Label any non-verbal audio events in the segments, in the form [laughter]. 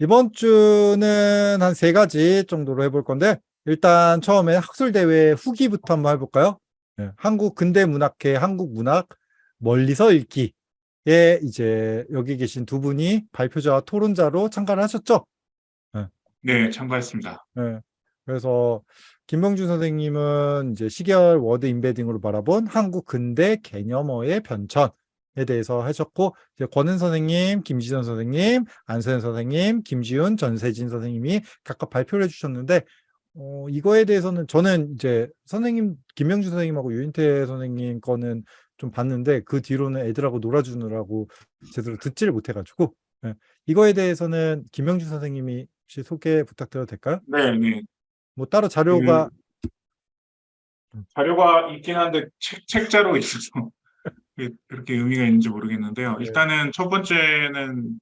이번 주는 한 세 가지 정도로 해볼 건데, 일단 처음에 학술대회 후기부터 한번 해볼까요? 네, 한국 근대문학회 한국문학 멀리서 읽기에 이제 여기 계신 두 분이 발표자와 토론자로 참가를 하셨죠? 네, 참가했습니다. 네. 그래서 김명준 선생님은 이제 시계열 word embedding으로 바라본 한국 근대 개념어의 변천 에 대해서 하셨고 이제 권은 선생님, 김지선 선생님, 안서현 선생님, 김지훈, 전세진 선생님이 각각 발표를 해주셨는데 어, 이거에 대해서는 저는 이제 선생님 김명준 선생님하고 유인태 선생님 거는 좀 봤는데 그 뒤로는 애들하고 놀아주느라고 제대로 듣지를 못해가지고 네. 이거에 대해서는 김명준 선생님이 혹시 소개 부탁드려도 될까요? 네, 네. 뭐 따로 자료가 자료가 있긴 한데 책, 책자로 있어서 그렇게 의미가 있는지 모르겠는데요. 네. 일단은 첫 번째는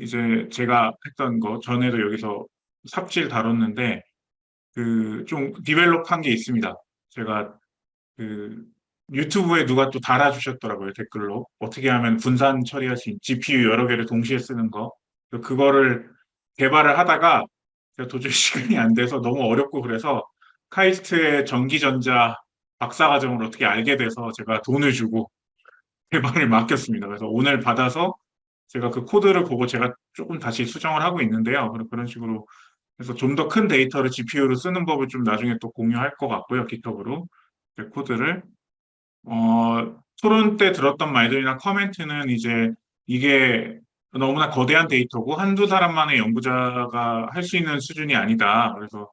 이제 제가 했던 거 전에도 여기서 삽질 다뤘는데 그 좀 디벨롭한 게 있습니다. 제가 그 유튜브에 누가 또 달아주셨더라고요 댓글로 어떻게 하면 분산 처리할 수 있는 GPU 여러 개를 동시에 쓰는 거 그거를 개발을 하다가 제가 도저히 [laughs] 시간이 안 돼서 너무 어렵고 그래서 카이스트의 전기전자 박사과정을 어떻게 알게 돼서 제가 돈을 주고 개발을 맡겼습니다. 그래서 오늘 받아서 제가 그 코드를 보고 제가 조금 다시 수정을 하고 있는데요. 그런 식으로 그래서 좀 더 큰 데이터를 GPU로 쓰는 법을 좀 나중에 또 공유할 것 같고요. GitHub로 그 코드를 어, 토론 때 들었던 말들이나 comment는 이제 이게 너무나 거대한 데이터고 한두 사람만의 연구자가 할 수 있는 수준이 아니다. 그래서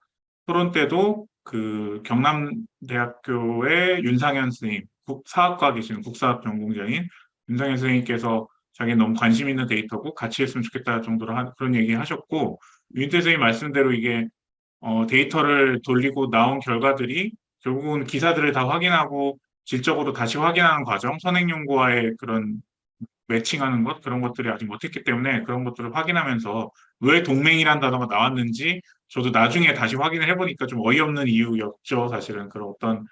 토론 때도 그 경남대학교의 윤상현 선생님, 사학과 계시는 국사학 전공자인 윤상현 선생님께서 자기 너무 관심 있는 데이터고 같이 했으면 좋겠다 정도로 한, 그런 얘기 하셨고 윤태 선생님 말씀대로 이게 어, 데이터를 돌리고 나온 결과들이 결국은 기사들을 다 확인하고 질적으로 다시 확인하는 과정, 선행 연구와의 그런 매칭하는 것 그런 것들이 아직 못했기 때문에 그런 것들을 확인하면서 왜 동맹이란 단어가 나왔는지 저도 나중에 다시 확인을 해보니까 좀 어이없는 이유였죠 사실은. 그런 어떤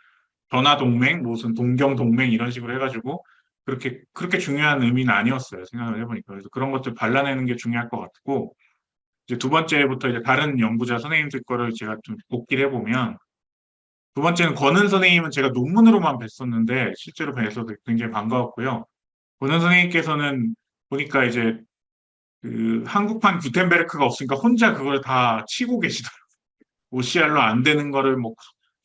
전화 동맹 무슨 동경 동맹 이런 식으로 해가지고 그렇게 그렇게 중요한 의미는 아니었어요 생각을 해보니까 그래서 그런 것들 발라내는 게 중요할 것 같고 이제 두 번째부터 이제 다른 연구자 선생님들 거를 제가 좀 복기를 해보면 두 번째는 권은 선생님은 제가 논문으로만 뵀었는데 실제로 뵈서 굉장히 반가웠고요. 권은 선생님께서는 보니까 이제 그 한국판 구텐베르크가 없으니까 혼자 그걸 다 치고 계시더라고요. [laughs] OCR로 안 되는 거를 뭐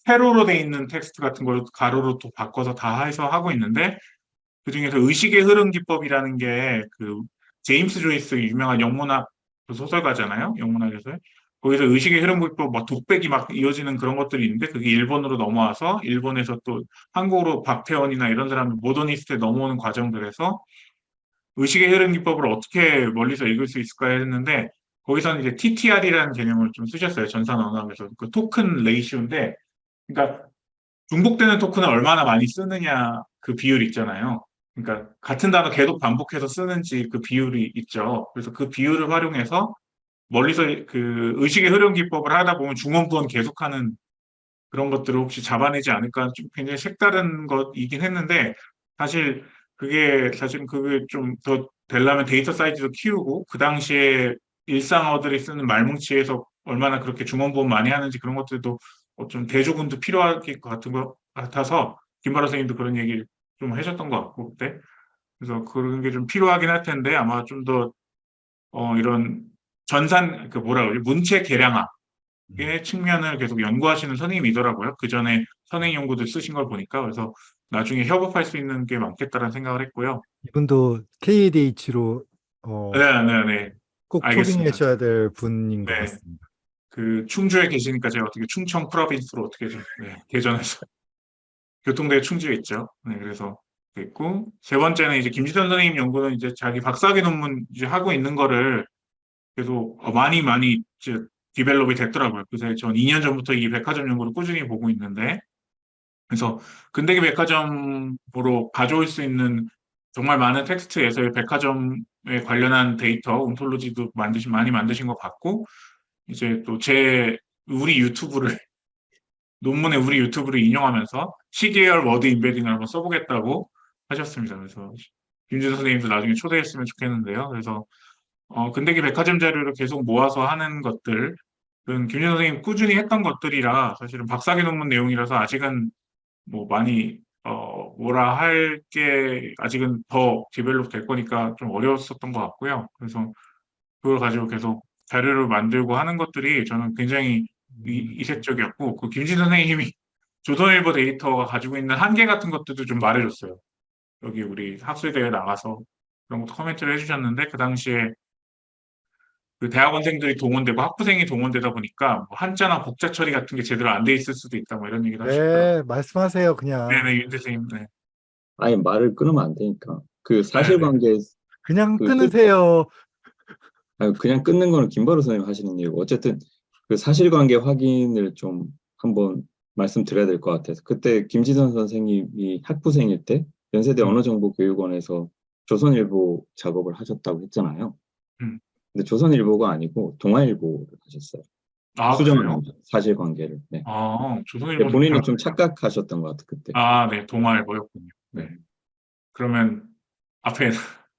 세로로 돼 있는 텍스트 같은 걸 가로로 또 바꿔서 다 해서 하고 있는데 그 중에서 의식의 흐름 기법이라는 게 그 제임스 조이스 유명한 영문학 그 소설가잖아요. 영문학에서 거기서 의식의 흐름 기법 막 독백이 막 이어지는 그런 것들이 있는데 그게 일본으로 넘어와서 일본에서 또 한국으로 박태원이나 이런 사람들 모더니스트에 넘어오는 과정들에서 의식의 흐름 기법을 어떻게 멀리서 읽을 수 있을까 했는데 거기서는 이제 TTR이라는 개념을 좀 쓰셨어요. 전산 언어학에서 그 토큰 레이시오인데 그러니까 중복되는 토큰을 얼마나 많이 쓰느냐 그 비율 있잖아요. 그러니까 같은 단어 계속 반복해서 쓰는지 그 비율이 있죠. 그래서 그 비율을 활용해서 멀리서 그 의식의 흐름 기법을 하다 보면 중원부원 계속하는 그런 것들을 혹시 잡아내지 않을까 좀 굉장히 색다른 것이긴 했는데 사실 그게 사실 그게 좀 더 되려면 데이터 사이즈도 키우고 그 당시에 일상어들이 쓰는 말뭉치에서 얼마나 그렇게 중원부원 많이 하는지 그런 것들도 어, 좀 대조군도 필요할 것 같은 것 같아서 김바라 선생님도 그런 얘기를 좀 하셨던 것 같고 그때 그래서 그런 게 좀 필요하긴 할 텐데 아마 좀더 어, 이런 전산 그 뭐라 그러지 문체 개량화의 음. 측면을 계속 연구하시는 선생님이더라고요. 그 전에 선행 연구들 쓰신 걸 보니까 그래서 나중에 협업할 수 있는 게 많겠다라는 생각을 했고요. 이분도 KADH로 어, 네, 네, 네. 꼭 알겠습니다. 초빙하셔야 될 분인 것 네. 같습니다. 그 충주에 계시니까 제가 어떻게 충청 프로빈스로 어떻게 좀 네, 개전해서 [laughs] 교통대에 충주에 있죠. 네, 그래서 있고 세 번째는 이제 김지선 선생님 연구는 이제 자기 박사학위 논문 이제 하고 있는 거를 계속 어, 많이 많이 이제 develop이 됐더라고요. 그래서 전 2년 전부터 이 백화점 연구를 꾸준히 보고 있는데 그래서 근대기 백화점으로 가져올 수 있는 정말 많은 텍스트에서의 백화점에 관련한 데이터, ontology도 만드신 많이 만드신 것 같고 이제 또 제 우리 유튜브를 [laughs] 논문에 우리 유튜브를 인용하면서 시계열 word embedding을 한번 써보겠다고 하셨습니다. 그래서 김준 선생님도 나중에 초대했으면 좋겠는데요. 그래서 어, 근대기 백화점 자료를 계속 모아서 하는 것들, 은 김진 선생님 꾸준히 했던 것들이라 사실은 박사기 논문 내용이라서 아직은 뭐 많이 어, 뭐라 할 게 아직은 더 develop 될 거니까 좀 어려웠었던 것 같고요. 그래서 그걸 가지고 계속 자료를 만들고 하는 것들이 저는 굉장히 이, 이색적이었고 그 김진 선생님이 [laughs] 조선일보 데이터가 가지고 있는 한계 같은 것들도 좀 말해줬어요. 여기 우리 학술대회 나가서 그런 것도 코멘트를 해주셨는데 그 당시에 그 대학원생들이 동원되고 학부생이 동원되다 보니까 뭐 한자나 복자 처리 같은 게 제대로 안 돼 있을 수도 있다 뭐 이런 얘기도 하시더라고요. 네, 말씀하세요, 그냥. 네네 윤 선생님. 네. 아예 말을 끊으면 안 되니까. 그 사실관계, 그냥 그- 끊으세요. 아니, 그냥 끊는 거는 김바로 선생님 하시는 일이고, 어쨌든 그 사실관계 확인을 좀 한번 말씀드려야 될 것 같아서. 그때 김지선 선생님이 학부생일 때 연세대 음. 언어정보교육원에서 조선일보 작업을 하셨다고 했잖아요. 음. 근데 조선일보가 아니고 동아일보를 하셨어요. 아? 수정한 사실관계를. 네. 아 조선일보 본인은 좀 착각하셨던 것 같아 그때. 아, 네, 동아일보였군요. 네. 그러면 앞에 [laughs]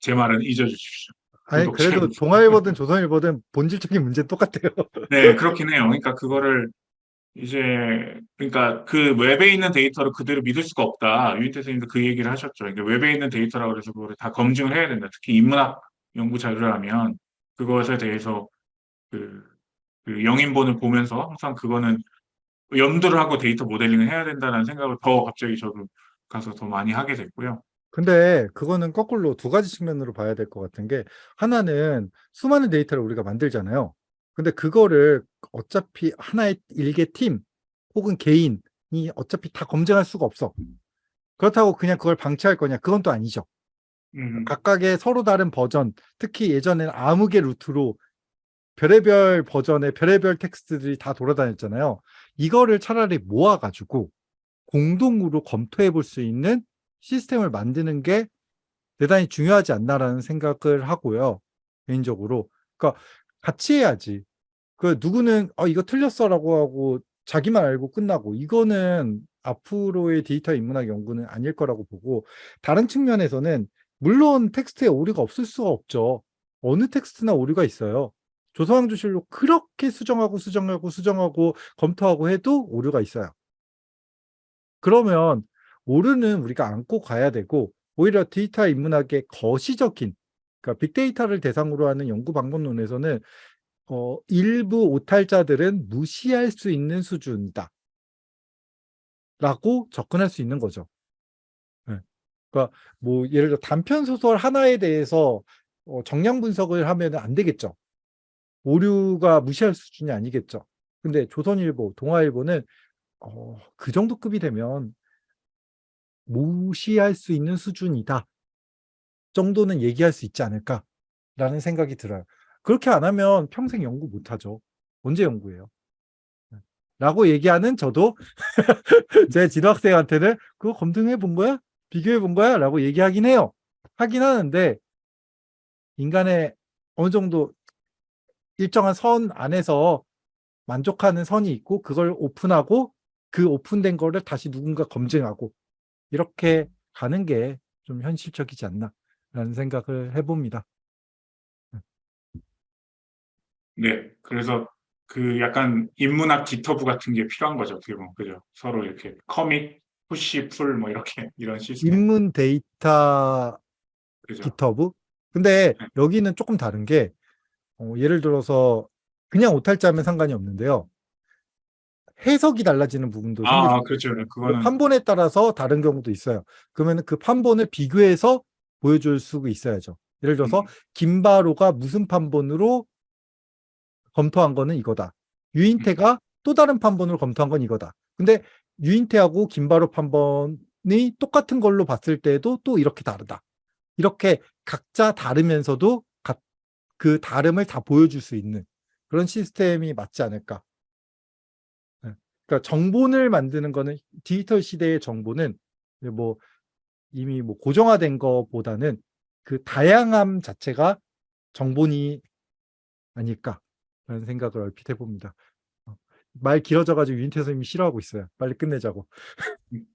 제 말은 잊어주십시오. 아니, 그래도. 동아일보든 조선일보든 본질적인 문제 는 똑같아요. [laughs] 네, 그렇긴 해요. 그러니까 그거를 이제 그러니까 그 웹에 있는 데이터를 그대로 믿을 수가 없다. 유인태 선생님도 그 얘기를 하셨죠. 그러니까 웹에 있는 데이터라고 그래서 그거를 다 검증을 해야 된다. 특히 인문학 연구 자료라면 그것에 대해서 그, 그 영인본을 보면서 항상 그거는 염두를 하고 데이터 모델링을 해야 된다는 생각을 더 갑자기 저도 가서 더 많이 하게 됐고요. 근데 그거는 거꾸로 두 가지 측면으로 봐야 될 것 같은 게 하나는 수많은 데이터를 우리가 만들잖아요. 근데 그거를 어차피 하나의 일개 팀 혹은 개인이 어차피 다 검증할 수가 없어. 그렇다고 그냥 그걸 방치할 거냐? 그건 또 아니죠. 음, 각각의 서로 다른 버전, 특히 예전에는 암흑의 루트로 별의별 버전의 별의별 텍스트들이 다 돌아다녔잖아요. 이거를 차라리 모아가지고 공동으로 검토해 볼 수 있는 시스템을 만드는 게 대단히 중요하지 않나라는 생각을 하고요. 개인적으로. 그러니까 같이 해야지. 그 누구는 어 이거 틀렸어라고 하고 자기만 알고 끝나고 이거는 앞으로의 데이터 인문학 연구는 아닐 거라고 보고 다른 측면에서는 물론 텍스트에 오류가 없을 수가 없죠. 어느 텍스트나 오류가 있어요. 조선왕조실록 그렇게 수정하고 수정하고 수정하고 검토하고 해도 오류가 있어요. 그러면 오류는 우리가 안고 가야 되고 오히려 데이터 인문학의 거시적인 그러니까 빅데이터를 대상으로 하는 연구 방법론에서는 어, 일부 오탈자들은 무시할 수 있는 수준이다. 라고 접근할 수 있는 거죠. 네. 그러니까 뭐 예를 들어 단편 소설 하나에 대해서 어, 정량 분석을 하면 안 되겠죠. 오류가 무시할 수준이 아니겠죠. 근데 조선일보, 동아일보는 어, 그 정도 급이 되면 무시할 수 있는 수준이다. 정도는 얘기할 수 있지 않을까라는 생각이 들어요. 그렇게 안 하면 평생 연구 못 하죠. 언제 연구해요? 네. 라고 얘기하는 저도 [laughs] 제 진학생한테는 그거 검증해 본 거야? 비교해 본 거야? 라고 얘기하긴 해요. 하긴 하는데 인간의 어느 정도 일정한 선 안에서 만족하는 선이 있고 그걸 오픈하고 그 오픈된 거를 다시 누군가 검증하고 이렇게 가는 게 좀 현실적이지 않나라는 생각을 해봅니다. 네, 그래서 그 약간 인문학 GitHub 같은 게 필요한 거죠. 어떻게 보면 그죠? 서로 이렇게 commit, push, pull 뭐 이렇게 [laughs] 이런 시스템 인문 데이터 그죠? GitHub? 근데 네. 여기는 조금 다른 게 어, 예를 들어서 그냥 오탈자면 상관이 없는데요. 해석이 달라지는 부분도 생길 수 아. 그렇죠. 네, 그 그거는 판본에 따라서 다른 경우도 있어요. 그러면 그 판본을 비교해서 보여줄 수 있어야죠. 예를 들어서 음, 김바로가 무슨 판본으로 검토한 거는 이거다. 유인태가 또 다른 판본으로 검토한 건 이거다. 근데 유인태하고 김바로 판본이 똑같은 걸로 봤을 때도 또 이렇게 다르다. 이렇게 각자 다르면서도 각- 그 다름을 다 보여줄 수 있는 그런 시스템이 맞지 않을까. 네. 그러니까 정본을 만드는 거는 디지털 시대의 정보는 뭐 이미 뭐 고정화된 것보다는 그 다양함 자체가 정본이 아닐까라는 생각을 얼핏 해봅니다. 어, 말 길어져가지고 유인태 선생님이 싫어하고 있어요. 빨리 끝내자고. [laughs]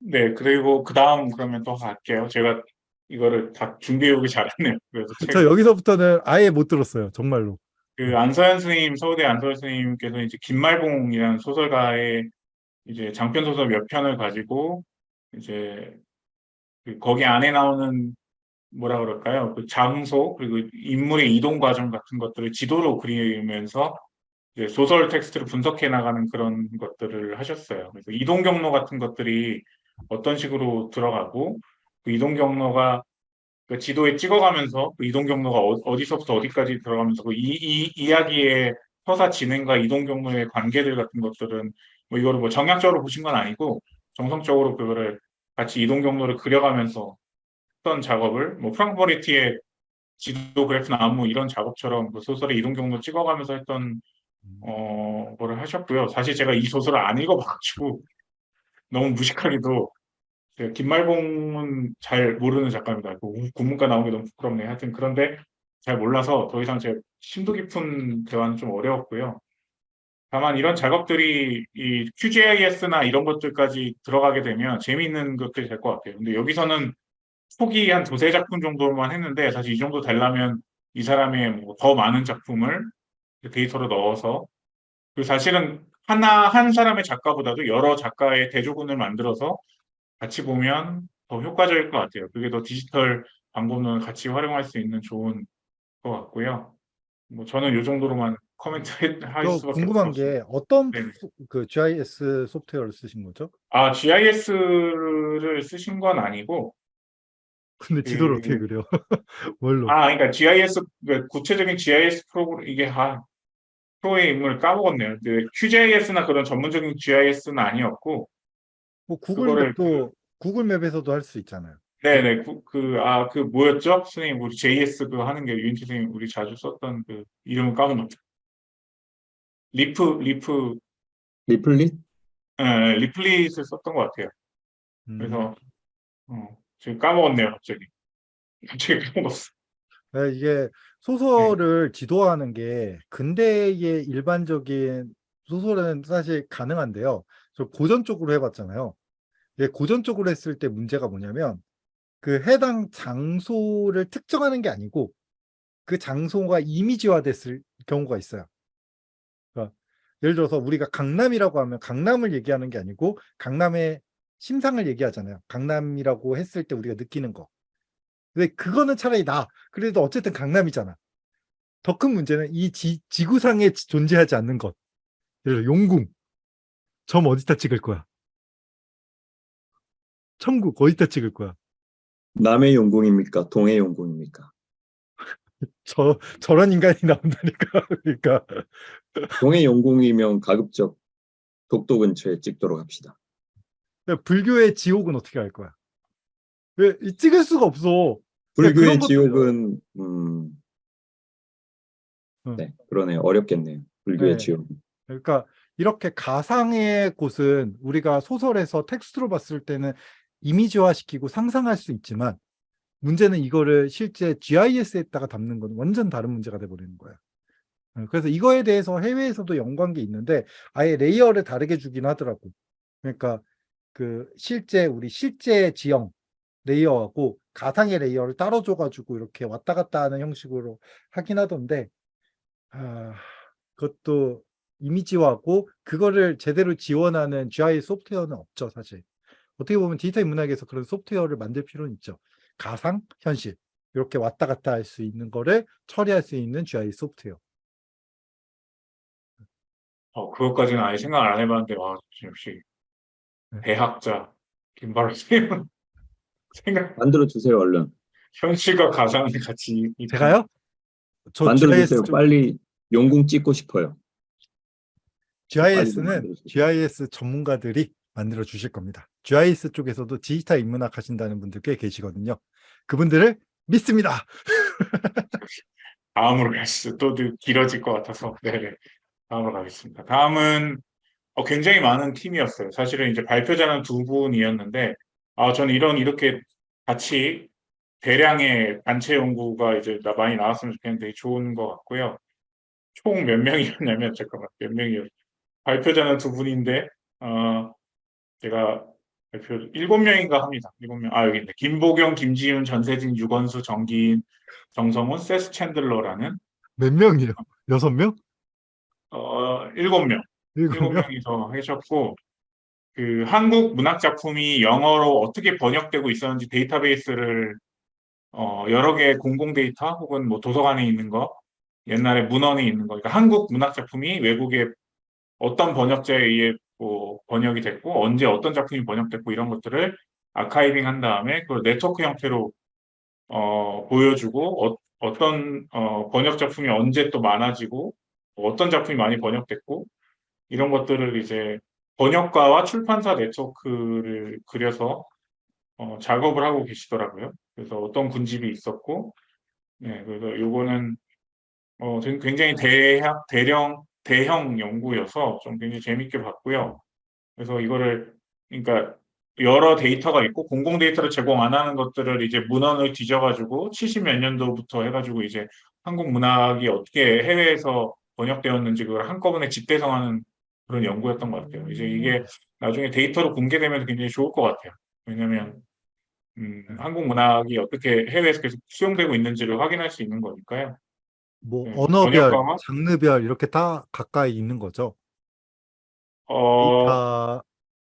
네, 그리고 그 다음 그러면 또 갈게요. 제가 이거를 다 준비해 오기 잘했네요. 그래서 책- 저 여기서부터는 아예 못 들었어요. 정말로. 그 안서현 스님, 서울대 안서현 스님께서 이제 김말봉이라는 소설가의 이제 장편 소설 몇 편을 가지고 이제 그 거기 안에 나오는 뭐라 그럴까요? 그 장소 그리고 인물의 이동 과정 같은 것들을 지도로 그리면서 이제 소설 텍스트를 분석해 나가는 그런 것들을 하셨어요. 그래서 이동 경로 같은 것들이 어떤 식으로 들어가고 그 이동 경로가 그 지도에 찍어가면서 그 이동 경로가 어, 디서부터 어디까지 들어가면서 그 이, 이 이야기의 서사 진행과 이동 경로의 관계들 같은 것들은 뭐 이거를 뭐 정략적으로 보신 건 아니고 정성적으로 그거를 같이 이동 경로를 그려가면서 했던 작업을 뭐 프랑크 버리티의 지도 그래프 나무 이런 작업처럼 그 소설의 이동 경로 찍어가면서 했던 어 거를 하셨고요. 사실 제가 이 소설을 안 읽어봐가지고 너무 무식하게도 제가 김말봉은 잘 모르는 작가입니다. 그 우- 국문과 나온 게 너무 부끄럽네요. 하여튼 그런데 잘 몰라서 더 이상 제가 심도 깊은 대화는 좀 어려웠고요. 다만 이런 작업들이 이 QGIS나 이런 것들까지 들어가게 되면 재미있는 것들이 될것 같아요. 근데 여기서는 초기 한 두세 작품 정도만 했는데 사실 이 정도 되려면 이 사람의 뭐 더 많은 작품을 데이터로 넣어서 그 사실은 하나 한 사람의 작가보다도 여러 작가의 대조군을 만들어서 같이 보면 더 효과적일 것 같아요. 그게 더 디지털 방법론을 같이 활용할 수 있는 좋은 것 같고요. 뭐 저는 이 정도로만 코멘트 할저 수밖에 궁금한. 게 어떤 네네. 소- 그 GIS 소프트웨어를 쓰신 거죠? 아, GIS를 쓰신 건 아니고, 근데 지도를 그- 어떻게 그려? [laughs] 뭘로? 아, 그러니까 GIS, 그 구체적인 GIS 프로그램, 이게, 아, 프로의 인물을 까먹었네요. 그 QGIS나 그런 전문적인 GIS는 아니었고, 뭐 구글 그거를 map도 구글 맵에서도 할 수 있잖아요. 네네, 그, 그, 아, 그 뭐였죠? 선생님, 우리 JS 그거 하는 게 유인태 선생님 우리 자주 썼던 그 이름을 까먹었다. Leaf, Leaf, Leaflet? 에, Leaflet을 썼던 것 같아요. 음. 그래서, 어, 지금 까먹었네요, 갑자기. 갑자기 [laughs] 까먹었어. 네, 이게 소설을 지도화하는 게 근대의 일반적인 소설은 사실 가능한데요. 저 고전 쪽으로 해봤잖아요. 이게 고전 쪽으로 했을 때 문제가 뭐냐면 그 해당 장소를 특정하는 게 아니고 그 장소가 이미지화 됐을 경우가 있어요. 그러니까 예를 들어서 우리가 강남이라고 하면 강남을 얘기하는 게 아니고 강남의 심상을 얘기하잖아요. 강남이라고 했을 때 우리가 느끼는 거. 근데 그거는 차라리 나. 그래도 어쨌든 강남이잖아. 더 큰 문제는 이 지, 지구상에 지- 존재하지 않는 것. 예를 들어 용궁. 점 어디다 찍을 거야? 천국 어디다 찍을 거야? 남의 용궁입니까? 동의 용궁입니까? [laughs] 저 저런 인간이 나온다니까. [laughs] 그러니까 동의 용궁이면 가급적 독도 근처에 찍도록 합시다. 불교의 지옥은 어떻게 할 거야? 왜 이- 찍을 수가 없어. 불교의. 지옥은 음, 응. 네 그러네요. 어렵겠네요. 불교의 네. 지옥. 그러니까 이렇게 가상의 곳은 우리가 소설에서 텍스트로 봤을 때는 이미지화 시키고 상상할 수 있지만 문제는 이거를 실제 GIS에다가 담는 건 완전 다른 문제가 돼버리는 거예요. 어, 그래서 이거에 대해서 해외에서도 연구한 게 있는데 아예 layer를 다르게 주긴 하더라고. 그러니까 그 실제 우리 실제 지형 layer하고 가상의 layer를 따로 줘가지고 이렇게 왔다 갔다 하는 형식으로 하긴 하던데 아, 그것도 이미지화하고 그거를 제대로 지원하는 GIS 소프트웨어는 없죠, 사실. 어떻게 보면 디지털 인문학에서 그런 소프트웨어를 만들 필요는 있죠. 가상, 현실 이렇게 왔다 갔다 할 수 있는 거를 처리할 수 있는 GIS 소프트웨어. 어, 그것까지는 아예 생각을 안 해봤는데, 와, 역시 네. 대학자 김바로 선생님은 [laughs] 생각, 만들어 주세요 얼른. 현실과 가상을 같이 이- 제가요? 저 만들어 주세요. 좀- 빨리 용궁 찍고 싶어요. GIS는. GIS 전문가들이 만들어 주실 겁니다. GIS 쪽에서도 디지털 인문학 하신다는 분들 꽤 계시거든요. 그분들을 믿습니다. [laughs] 다음으로 가시죠. 또 길어질 것 같아서. 네네. 다음으로 가겠습니다. 다음은 어, 굉장히 많은 팀이었어요. 사실은 이제 발표자는 두 분이었는데, 아, 저는 이런, 이렇게 같이 대량의 단체 연구가 이제 나- 많이 나왔으면 좋겠는데 좋은 것 같고요. 총 몇 명이었냐면, [laughs] 잠깐만, 몇 명이었 발표자는 두 분인데, 어, 제가 대표 일곱 명인가 합니다. 일곱 명. 아 여기 있네. 김보경, 김지윤, 전세진, 유건수, 정기인, 정성훈, 세스 챈들러라는 몇 명이에요? 여섯 명? 어 일곱 명. 일곱 명? 명이서 하셨고 그 한국 문학 작품이 영어로 어떻게 번역되고 있었는지 데이터베이스를 어 여러 개의 공공 데이터 혹은 뭐 도서관에 있는 거 옛날에 문헌에 있는 거 그러니까 한국 문학 작품이 외국에 어떤 번역자에 의해 뭐 번역이 됐고 언제 어떤 작품이 번역됐고 이런 것들을 아카이빙 한 다음에 그걸 네트워크 형태로 어 보여주고 어, 떤 어, 번역 작품이 언제 또 많아지고 어떤 작품이 많이 번역됐고 이런 것들을 이제 번역가와 출판사 네트워크를 그려서 어, 작업을 하고 계시더라고요. 그래서 어떤 군집이 있었고, 네, 그래서 요거는 어, 된- 굉장히 대형, 대령, 대형 연구여서 좀 굉장히 재밌게 봤고요. 그래서 이거를, 그러니까 여러 데이터가 있고 공공 데이터를 제공 안 하는 것들을 이제 문헌을 뒤져가지고 70몇 년도부터 해가지고 이제 한국 문학이 어떻게 해외에서 번역되었는지 그걸 한꺼번에 집대성하는 그런 연구였던 것 같아요. 이제 이게 나중에 데이터로 공개되면 굉장히 좋을 것 같아요. 왜냐하면 음, 한국 문학이 어떻게 해외에서 계속 수용되고 있는지를 확인할 수 있는 거니까요. 뭐 네, 언어별, 번역가와? 장르별 이렇게 다 가까이 있는 거죠. 어,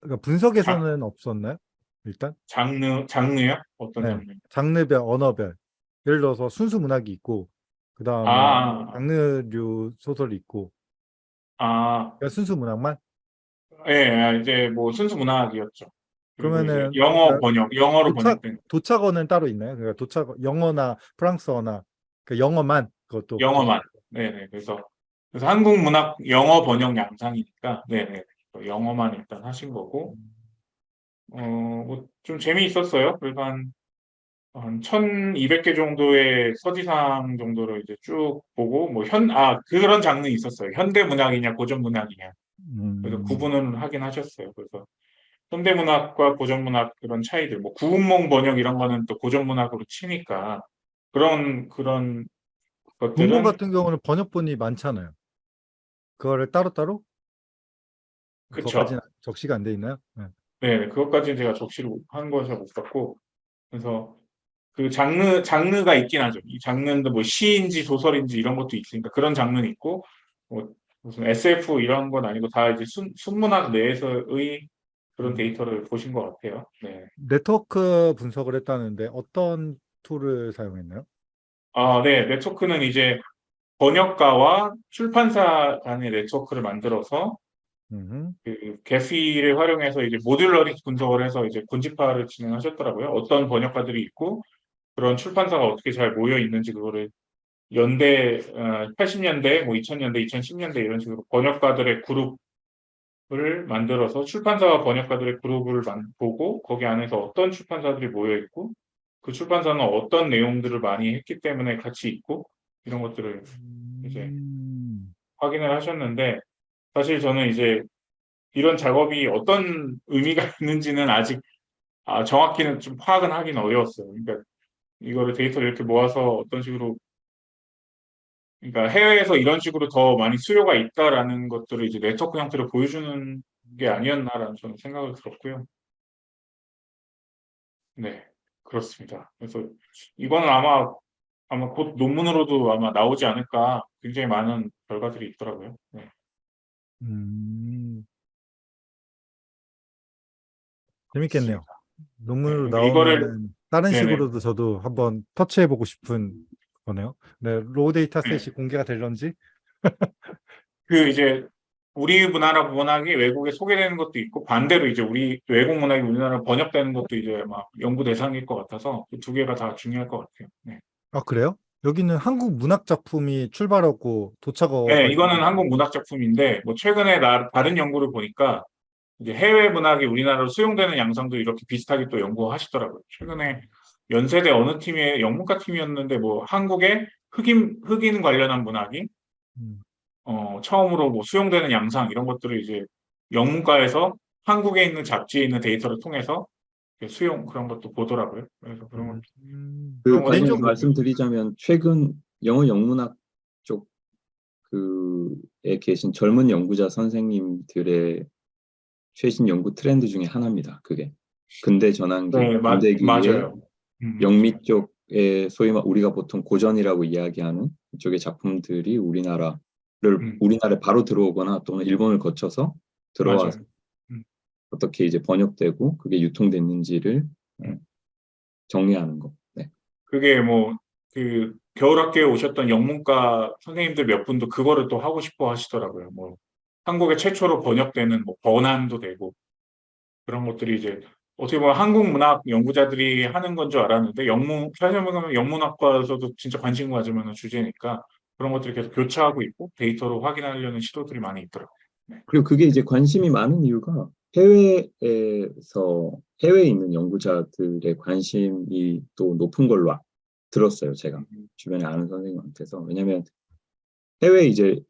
그러니까 분석에서는 없었나요? 일단 장르, 장르요? 어떤 네. 장르? 장르별, 언어별. 예를 들어서 순수 문학이 있고 그 다음에 아. 장르류 소설이 있고 아, 그러니까 순수 문학만 예, 이제 뭐 순수 문학이었죠. 이제 그러면은 영어 그러니까 번역, 영어로 도착- 번역된 도착어는 따로 있나요? 그러니까 도착 영어나 프랑스어나 그 영어만 그것도 영어만. 네네. 그래서 그래서 한국 문학 영어 번역 양상이니까, 네네. 영어만 일단 하신 거고, 어, 뭐좀 재미있었어요. 그래서 한, 한 1200개 정도의 서지상 정도를 이제 쭉 보고, 뭐 현, 아, 그런 장르 있었어요. 현대 문학이냐, 고전 문학이냐. 그래서 음, 구분은 하긴 하셨어요. 그래서 현대 문학과 고전 문학 그런 차이들, 뭐 구운몽 번역 이런 거는 또 고전 문학으로 치니까 그런 그런 것들은 문본 같은 경우는 번역본이 많잖아요. 그거를 따로따로 그쵸. 그것까지는 적시가 안 돼 있나요? 네. 네, 그것까지 제가 적시를 한 거서 못 봤고 그래서 그 장르 장르가 있긴 하죠. 이 장르도 뭐 시인지 소설인지 이런 것도 있으니까 그런 장르는 있고 뭐 무슨 SF 이런 건 아니고 다 이제 순, 순문학 내에서의 그런 음. 데이터를 보신 것 같아요. 네. 네트워크 분석을 했다는데 어떤 tool을 사용했나요? 아, 네. 네트워크는 이제 번역가와 출판사 간의 네트워크를 만들어서 음흠. 그 Gephi를 활용해서 이제 modularity 분석을 해서 이제 군집화를 진행하셨더라고요. 어떤 번역가들이 있고 그런 출판사가 어떻게 잘 모여 있는지 그거를 연대 80년대, 뭐 2000년대, 2010년대 이런 식으로 번역가들의 그룹을 만들어서 출판사와 번역가들의 그룹을 만- 보고 거기 안에서 어떤 출판사들이 모여 있고 그 출판사는 어떤 내용들을 많이 했기 때문에 같이 있고 이런 것들을 이제 음, 확인을 하셨는데 사실 저는 이제 이런 작업이 어떤 의미가 [laughs] 있는지는 아직 아, 정확히는 좀 파악은 하긴 어려웠어요. 그러니까 이거를 데이터를 이렇게 모아서 어떤 식으로 그러니까 해외에서 이런 식으로 더 많이 수요가 있다라는 것들을 이제 네트워크 형태로 보여주는 게 아니었나라는 저는 생각을 들었고요. 네, 그렇습니다. 그래서 이거는 아마 아마 곧 논문으로도 아마 나오지 않을까 굉장히 많은 결과들이 있더라고요. 네. 음. 재밌겠네요. 논문으로 네, 이거를- 나오면 다른 네네. 식으로도 저도 한번 터치해보고 싶은 거네요. 네, raw data set이 네. 공개가 될런지. 그 이제 우리 문화나 문학이 외국에 소개되는 것도 있고 반대로 이제 우리 외국 문학이 우리나라로 번역되는 것도 이제 막 연구 대상일 것 같아서 그 두 개가 다 중요할 것 같아요. 네, 아, 그래요? 여기는 한국 문학 작품이 출발하고 도착어. 네, 이거는 한국 문학 작품인데 뭐 최근에 나, 다른 연구를 보니까 이제 해외 문학이 우리나라로 수용되는 양상도 이렇게 비슷하게 또 연구하시더라고요. 최근에 연세대 어느 팀의 영문과 팀이었는데 뭐 한국의 흑인 흑인 관련한 문학이 음, 어, 처음으로 뭐 수용되는 양상 이런 것들을 이제 영문과에서 한국에 있는 잡지에 있는 데이터를 통해서 수용 그런 것도 보더라고요. 그래서 그런 것 음, 그 그런 관련 개인적으로- 말씀드리자면 최근 영어 영문학 쪽 그에 계신 젊은 연구자 선생님들의 최신 연구 트렌드 중에 하나입니다. 그게 근대 전환기, 네, 마, 근대기의 맞아요. 음, 영미 쪽에 소위 말 우리가 보통 고전이라고 이야기하는 이쪽의 작품들이 우리나라를 음. 우리나라에 바로 들어오거나 또는 일본을 거쳐서 들어와서. 음. 어떻게 이제 번역되고 그게 유통됐는지를 어, 정리하는 거. 네. 그게 뭐 그 겨울학교에 오셨던 영문과 선생님들 몇 분도 그거를 또 하고 싶어 하시더라고요. 뭐 한국에 최초로 번역되는 뭐 번안도 되고 그런 것들이 이제 어떻게 보면 한국 문학 연구자들이 하는 건 줄 알았는데 영문 사실은 영문학과에서도 진짜 관심 만한 주제니까 그런 것들이 계속 교차하고 있고 데이터로 확인하려는 시도들이 많이 있더라고요. 그리고 그게 이제 관심이 많은 이유가 해외에서 해외에 있는 연구자들의 관심이 또 높은 걸로 아- 들었어요. 제가 주변에 아는 선생님한테서 왜냐하면 해외 이제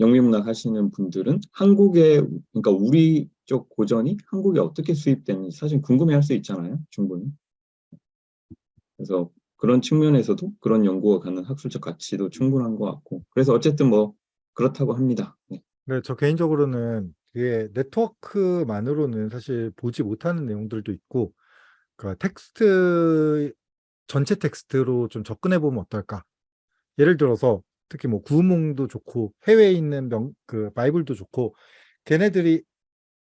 영미문학 하시는 분들은 한국에 그러니까 우리 쪽 고전이 한국에 어떻게 수입되는지 사실 궁금해할 수 있잖아요. 충분히. 그래서 그런 측면에서도 그런 연구가 갖는 학술적 가치도 충분한 것 같고 그래서 어쨌든 뭐 그렇다고 합니다. 네. 네, 저 개인적으로는 그게 네트워크만으로는 사실 보지 못하는 내용들도 있고, 그러니까 텍스트, 전체 텍스트로 좀 접근해 보면 어떨까? 예를 들어서 특히 뭐 구문도 좋고 해외에 있는 명, 그 바이블도 좋고 걔네들이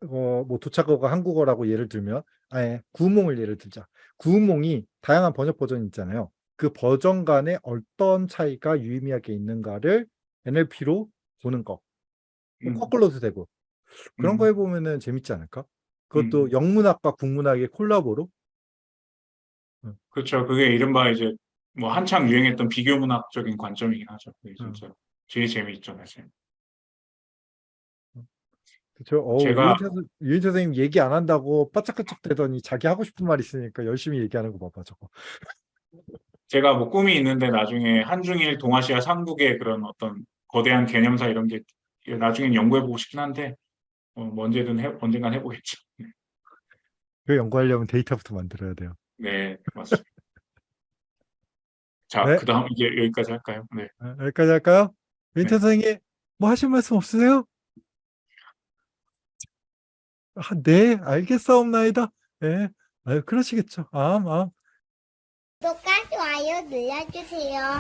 어, 뭐 도착어가 한국어라고 예를 들면 아예 구몽을 예를 들자. 구몽이 다양한 번역 버전이 있잖아요. 그 버전 간에 어떤 차이가 유의미하게 있는가를 NLP로 보는 거. 뭐 음, 거꾸로도 되고 그런 음. 거 해보면 은 재밌지 않을까? 그것도 음. 영문학과 국문학의 콜라보로 그렇죠. 그게 이른바 이제 뭐 한창 유행했던 비교 문학적인 관점이긴 하죠. 그게 음. 진짜 제일 재미있죠, 사실. 그쵸? 어, 제가- 유인태, 선- 유인태 선생님 얘기 안 한다고 바짝바짝 대더니 자기 하고 싶은 말 있으니까 열심히 얘기하는 거 봐봐 저거. 제가 뭐 꿈이 있는데 나중에 한중일 동아시아 삼국의 그런 어떤 거대한 개념사 이런 게 나중엔 연구해보고 싶긴 한데 어, 뭐 언제든 해, 언젠간 해보겠죠. 그 연구하려면 데이터부터 만들어야 돼요. 네, 맞습니다. 자, 네. 그다음 이제 여기까지 할까요? 네. 아, 여기까지 할까요? 유인태 네. 선생님 뭐 하실 말씀 없으세요? 아, 네, 알겠사옵나이다. 예, 아유, 그러시겠죠. 아, 아. 구독과 좋아요 눌러주세요.